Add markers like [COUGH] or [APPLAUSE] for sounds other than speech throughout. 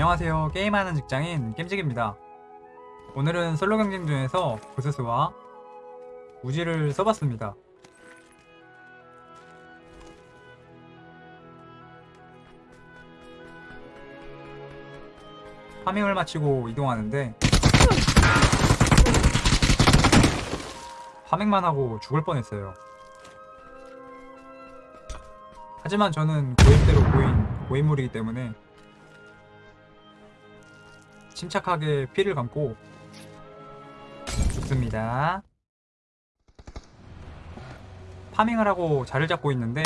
안녕하세요. 게임하는 직장인 겜직입니다. 오늘은 솔로 경쟁 중에서 부스스와 우지를 써봤습니다. 파밍을 마치고 이동하는데 파밍만 하고 죽을 뻔했어요. 하지만 저는 고입대로 고인 고인물이기 때문에 침착하게 피를 감고 죽습니다. 파밍을 하고 자를 잡고 있는데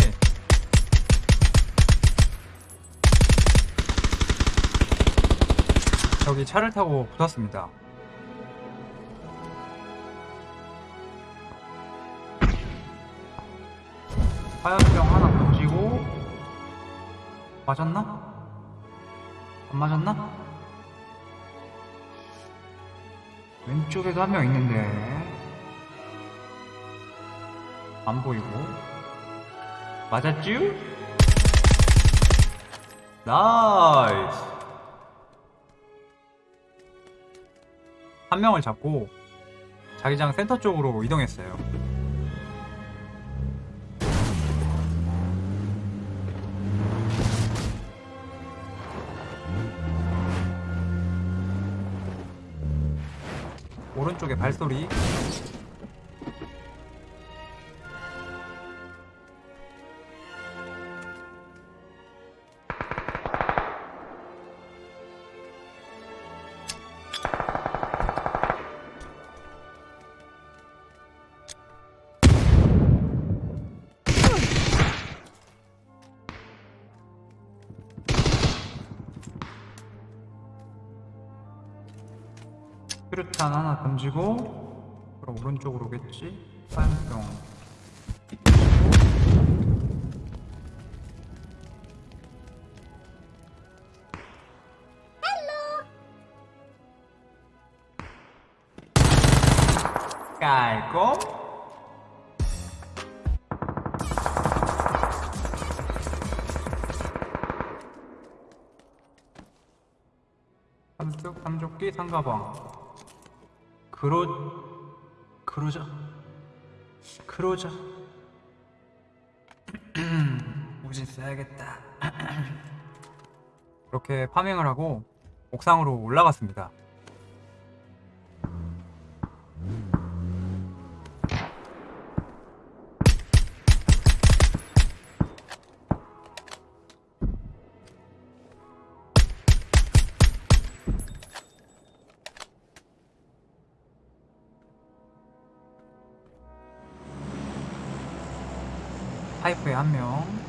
저기 차를 타고 붙었습니다. 화염병 하나 던지고 맞았나? 안 맞았나? 왼쪽에도 한 명 있는데. 안 보이고. 맞았쥬? 나이스. 한 명을 잡고 자기장 센터 쪽으로 이동했어요 오른쪽에 발소리 수류탄 하나 던지고 그럼 오른쪽으로 오겠지? 화염병. 깔끔 삼뚝 삼조끼 상가방 그러 그러자. 그러자. [CLEARS THROAT] 우진 써야겠다. [CLEARS THROAT] 그렇게 파밍을 하고 옥상으로 올라갔습니다 파이프에 한 명.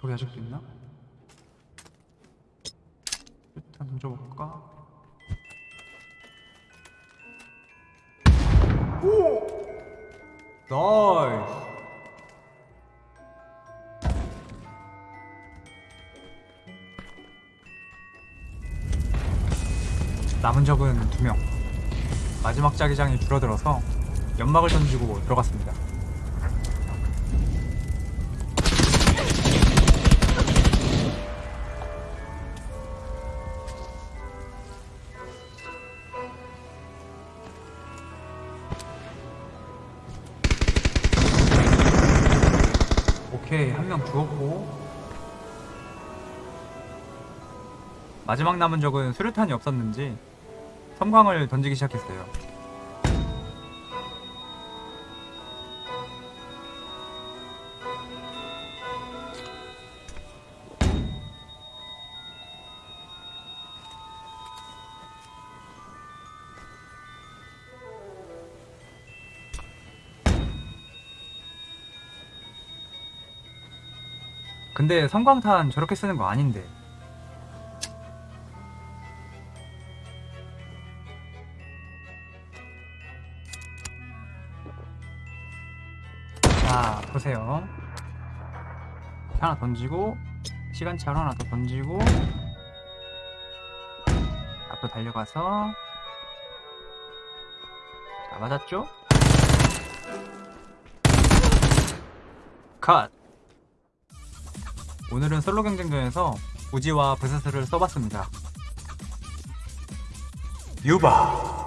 저기 아직도 있나? 일단 던져볼까? 오! Nice! 남은 적은 두 명. 마지막 자기장이 줄어들어서 연막을 던지고 들어갔습니다. 오케이 한 명 죽었고. 마지막 남은 적은 수류탄이 없었는지 섬광을 던지기 시작했어요 근데 성광탄 저렇게 쓰는 거 아닌데. 자, 보세요. 하나 던지고, 시간차로 하나 더 던지고, 앞으로 달려가서, 자, 맞았죠? 컷! 오늘은 솔로 경쟁전에서 우지와 브스스를 써봤습니다. 유바!